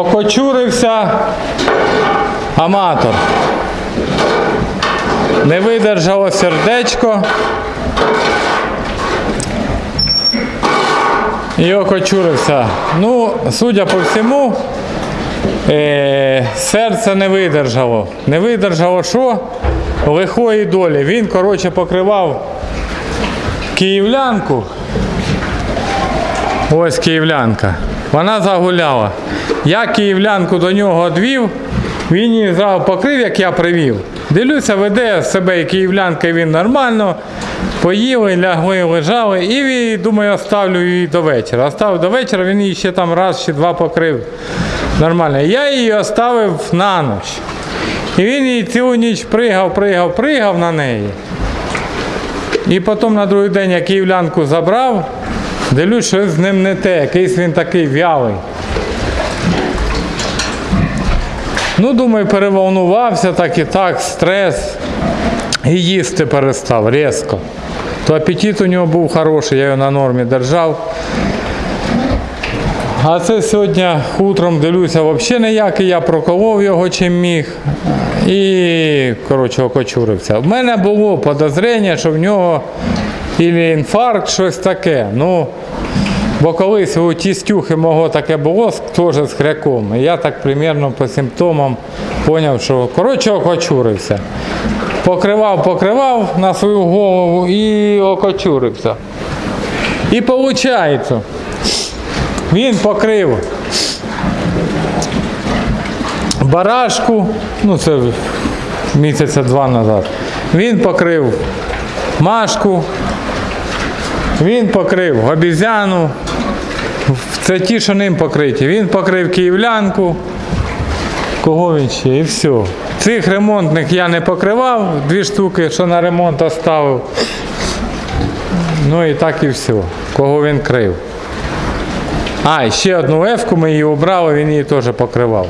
Окочурився аматор. Не видержало сердечко. І окочурився. Ну, судя по всьому, е, серце не видержало. Не видержало що? Лихої долі. Він, коротше, покривав київлянку. Ось київлянка. Вона загуляла. Я київлянку до нього одвів, він її зразу покрив, як я привів. Дивлюся, веде себе і київлянка, і він нормально. Поїли, лягли, лежали, і думаю, оставлю її до вечора. Оставив до вечора, він її ще там раз чи два покрив. Нормально. Я її оставив на ніч. І він її цілу ніч пригав, пригав, пригав на неї. І потім на другий день я київлянку забрав, дивлюсь, що з ним не те, якийсь він такий вялий. Ну, думаю, переволнувався так і так, стрес. І їсти перестав різко. То апетит у нього був хороший, я його на нормі держав. А це сьогодні утром дивлюся взагалі ніякий, я проколов його чим міг. І, коротше, окочурився. В мене було подозріння, що в нього інфаркт, щось таке. Ну, бо колись у тістюхи мого таке було теж з хряком. І я так примерно по симптомам зрозумів, що коротше окочурився. Покривав, покривав на свою голову і окочурився. І виходить, він покрив барашку, ну це місяця два назад. Він покрив машку, він покрив обізяну. Це ті, що ним покриті. Він покрив київлянку. Кого він ще? І все. Цих ремонтних я не покривав, дві штуки, що на ремонт оставив. Ну і так і все. Кого він крив. А, ще одну ефку ми її обрали, він її теж покривав.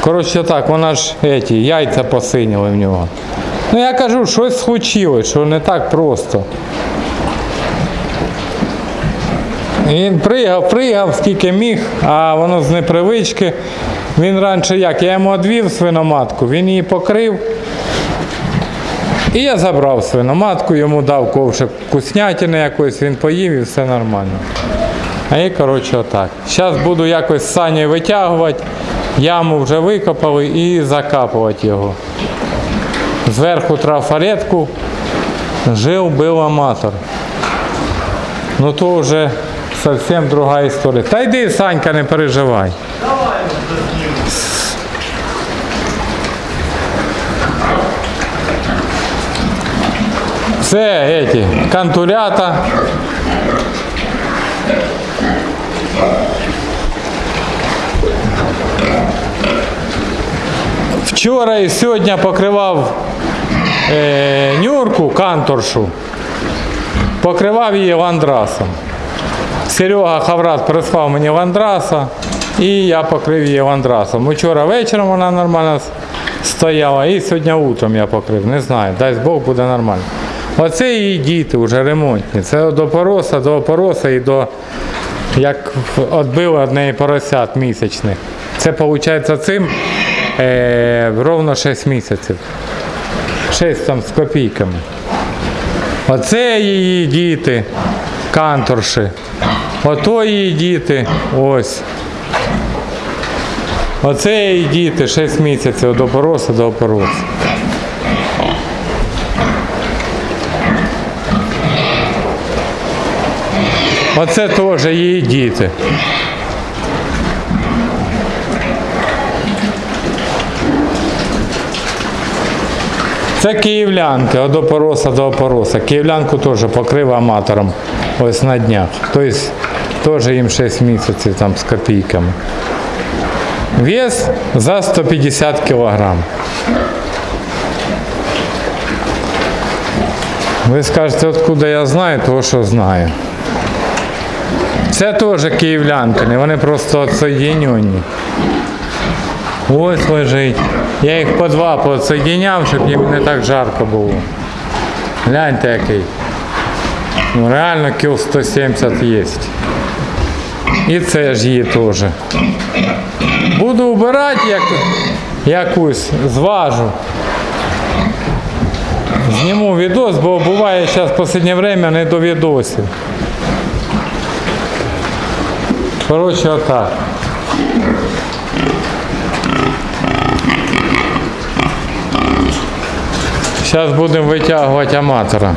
Коротше так, вона ж еті, яйця посиніли в нього. Ну я кажу, щось случилось, що не так просто. Він пригав, пригав, скільки міг, а воно з непривички. Він раніше як? Я йому одвів свиноматку, він її покрив. І я забрав свиноматку, йому дав ковшик вкуснятини якоїсь, він поїв і все нормально. А і коротше отак. Зараз буду якось сані витягувати, яму вже викопали і закапувати його. Зверху трафаретку жив був аматор. Ну то вже зовсім друга історія. Та йди, Санька, не переживай. Це эти кантурята. Вчора і сьогодні покривав е, нюрку канторшу, покривав її ландрасом. Серега Хаврат прислав мені ландраса, і я покрив її ландрасом. Вчора вечором вона нормально стояла, і сьогодні утром я покрив. Не знаю, дасть Бог буде нормально. Оце її діти вже ремонтні. Це до пороса, до опороса і до як відбили одне поросят місячних. Це виходить цим е, ровно 6 місяців. 6 там з копійками. Оце її діти, канторші. Ото її діти, ось. Оце її діти 6 місяців до пороса до опороса. Оце теж її діти. Це київлянки, от до пороса до опороса. Київлянку теж покрив аматором ось на днях. Тобто теж їм 6 місяців там з копійками. Вес за 150 кілограм. Ви скажете, откуда я знаю, того що знаю. Це теж київлянки, вони просто отсоєдинені. Ось лежить. Я їх по два подсоєдиняв, щоб їм не так жарко було. Гляньте який. Ну реально кіл 170 є. І це ж її теж. Буду вбирати як, якусь, зважу. Зніму відос, бо буває зараз в останнє время не до відосів. Коротше, отак. Зараз будемо витягувати аматора.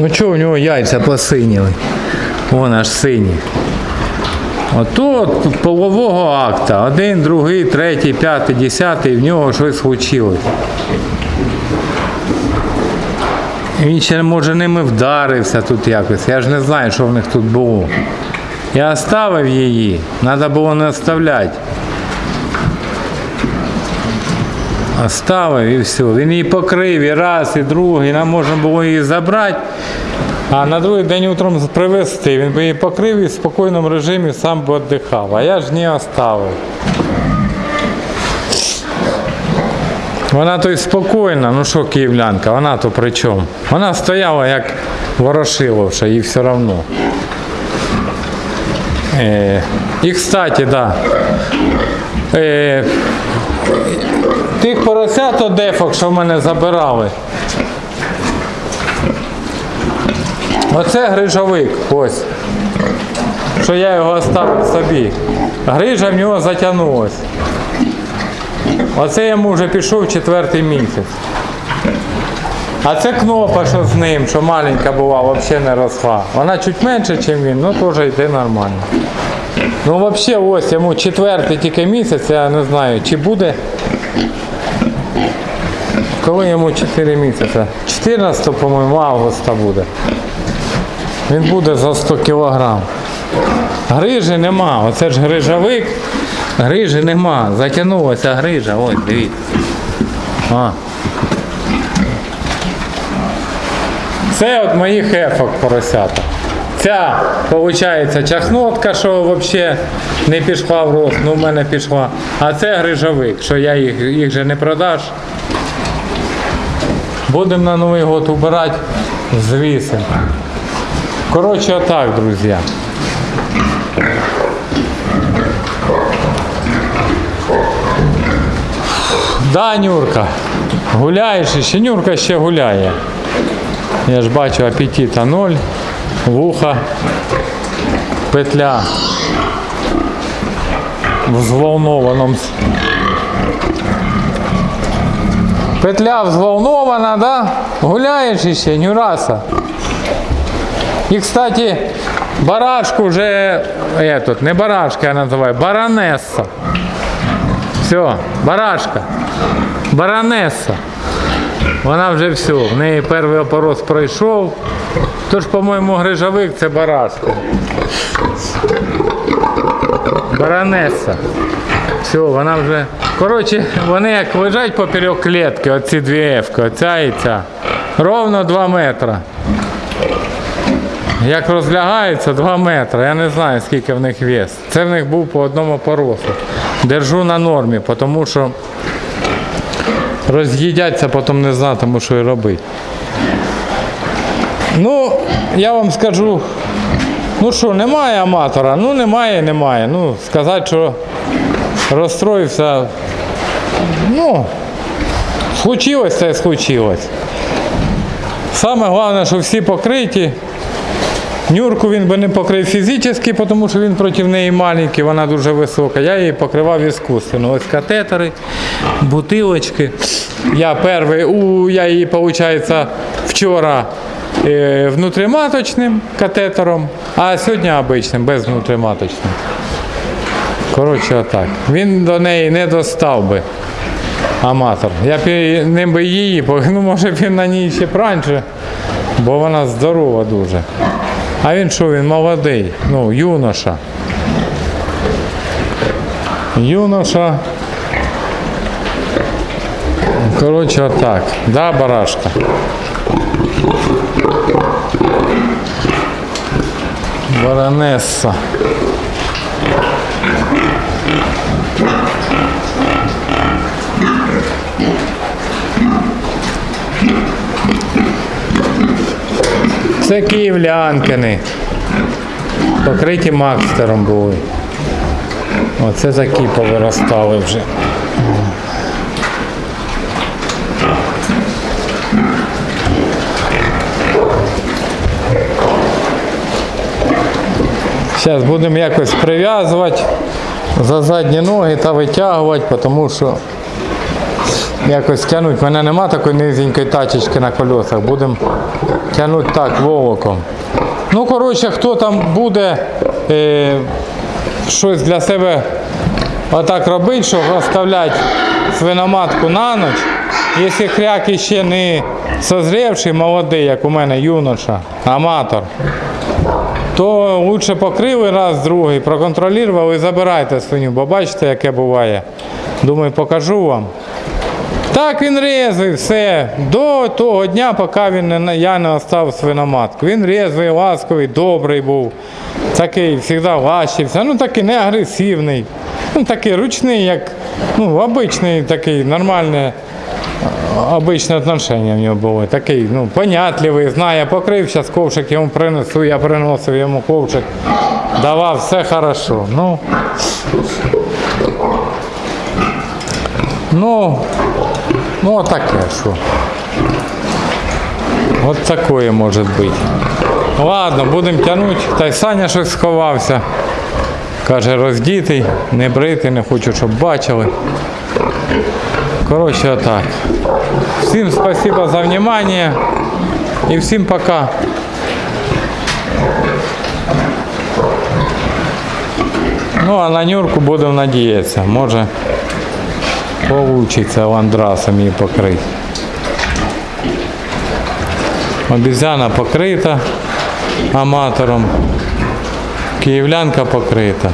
Ну чого в нього яйця посиніли? Вон аж сині. Ото полового акта. Один, другий, третій, п'ятий, десятий, в нього щось случилось. Він ще може ними вдарився тут якось. Я ж не знаю, що в них тут було. Я оставив її, треба було не оставляти. Оставив і все. Він її покрив і раз, і другий, нам можна було її забрати. А на другий день утром привезти. Він би її покрив і в спокійному режимі сам би віддихав. А я ж не оставив. Вона то й спокійна, ну що київлянка, вона то при чому? Вона стояла як ворошиловша, їй все одно. Е, і кстати, да. Тих поросят одефок, що в мене забирали. Оце грижовик, ось. Що я його оставив собі. Грижа в нього затягнулась. Оце йому вже пішов четвертий місяць. А це кнопа, що з ним, що маленька була, взагалі не росла. Вона чуть менше, ніж він, ну теж йде нормально. Ну взагалі ось йому четвертий тільки місяць, я не знаю, чи буде. Коли йому 4 місяці? 14, по-моєму, августа буде. Він буде за 100 кілограм. Грижі нема, оце ж грижовик. Грижі нема. Затягнулася грижа, ось, дивіться. Це от моїх ефок поросята. Ця, виходить, чахнотка, що взагалі не пішла в рост, ну в мене пішла. А це грижовик, що я їх, їх же не продаш. Будемо на Новий год убирати, звісимо. Коротше, отак, друзі. Да, Нюрка, гуляєш ще Нюрка ще гуляє. Я ж бачу апетита ноль, вуха, петля в взволнованому. Петля взволнована, да? Гуляєш іще, Нюраса. І, кстати, барашку вже, этот, не барашка я називаю, баронеса. Все, барашка. Баронеса. Вона вже все, в неї перший опорос пройшов. Тож, по-моєму, грижовик це барашка. Баронеса. Все, вона вже. Коротше, вони як лежать поперек клітки, оці дві ефки, оця і ця. Ровно 2 метри. Як розлягаються 2 метри, я не знаю скільки в них вес. Це в них був по одному поросу. Держу на нормі, тому що роз'їдяться, потім не знатиму, що і робити. Ну, я вам скажу, ну що, немає аматора, ну немає, немає. Ну, сказати, що розстроївся, ну, случилось це случилось. Саме головне, що всі покриті. Нюрку він би не покрив фізично, тому що він проти неї маленький, вона дуже висока. Я її покривав іскусственно. Ось катетери, бутилочки. Я перший, у, я її, виходить, вчора е, внутріматочним катетером, а сьогодні обичним, без внутріматочним. Коротше, отак. Він до неї не достав би аматор. Я б ним би її, ну може б він на ній ще раніше, бо вона здорова дуже. А він що, він молодий, ну, юноша. Юноша. Коротше, отак. Да, барашка. Баронесса. Це київлянкини. Покриті макстером були. Оце такі повиростали вже. Зараз будемо якось прив'язувати за задні ноги та витягувати, тому що якось тягнути. У мене нема такої низенької тачечки на колесах. Будемо тягнути так волоком. Ну, коротше, хто там буде е, щось для себе отак робити, що оставляти свиноматку на ніч, якщо хряк ще не созрівший, молодий, як у мене юноша, аматор, то лучше покрили раз, другий, проконтролювали і забирайте свиню, бо бачите, яке буває. Думаю, покажу вам. Так він резвий, все. До того дня, поки він не, я не остав свиноматку. Він резвий, ласковий, добрий був. Такий завжди лащився. Ну такий не агресивний. Ну такий ручний, як ну, обичний такий нормальний. Обичне отношення в нього було. Такий, ну, понятливий, знає, покрив, зараз ковшик йому принесу, я приносив йому ковшик. Давав, все хорошо. Ну, ну, ну отаке що. От такое може бути. Ладно, будемо тягнути. Та й Саня щось сховався. Каже, роздітий, не бритий, не хочу, щоб бачили. Коротше, отак. Всім спасибо за внимание і всім пока. Ну а на Нюрку будемо надіятися. Може получиться ландрасами покрыть. Обезьяна покрыта аматором. киевлянка покрита.